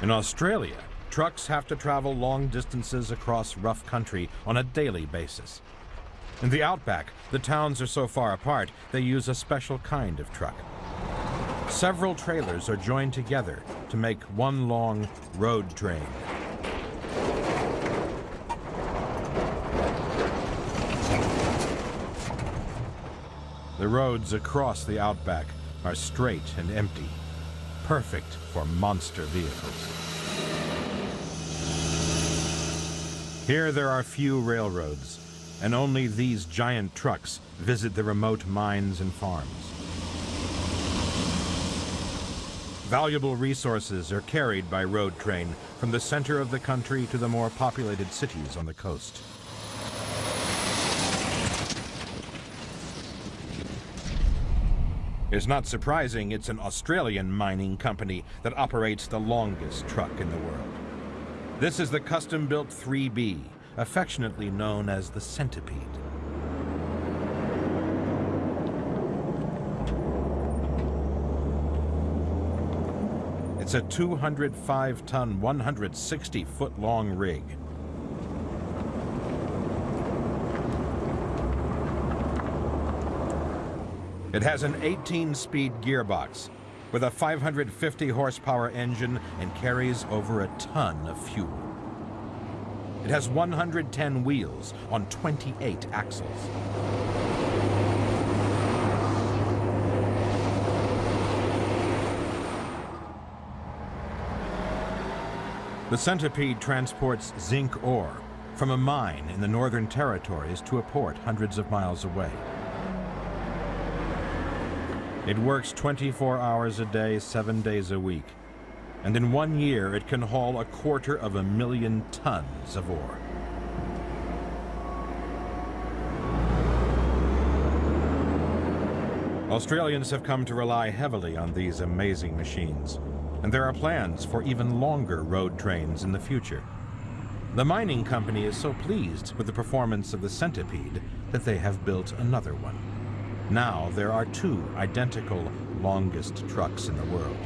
In Australia, trucks have to travel long distances across rough country on a daily basis. In the outback, the towns are so far apart, they use a special kind of truck. Several trailers are joined together to make one long road train. The roads across the outback are straight and empty, perfect for monster vehicles. Here there are few railroads, and only these giant trucks visit the remote mines and farms. Valuable resources are carried by road train from the center of the country to the more populated cities on the coast. It's not surprising it's an Australian mining company that operates the longest truck in the world. This is the custom-built 3B, affectionately known as the Centipede. It's a 205-ton, 160-foot-long rig. It has an 18-speed gearbox with a 550 horsepower engine and carries over a ton of fuel. It has 110 wheels on 28 axles. The Centipede transports zinc ore from a mine in the Northern Territories to a port hundreds of miles away. It works 24 hours a day, seven days a week. And in one year, it can haul a quarter of a million tons of ore. Australians have come to rely heavily on these amazing machines, and there are plans for even longer road trains in the future. The mining company is so pleased with the performance of the Centipede that they have built another one. Now there are two identical longest trucks in the world.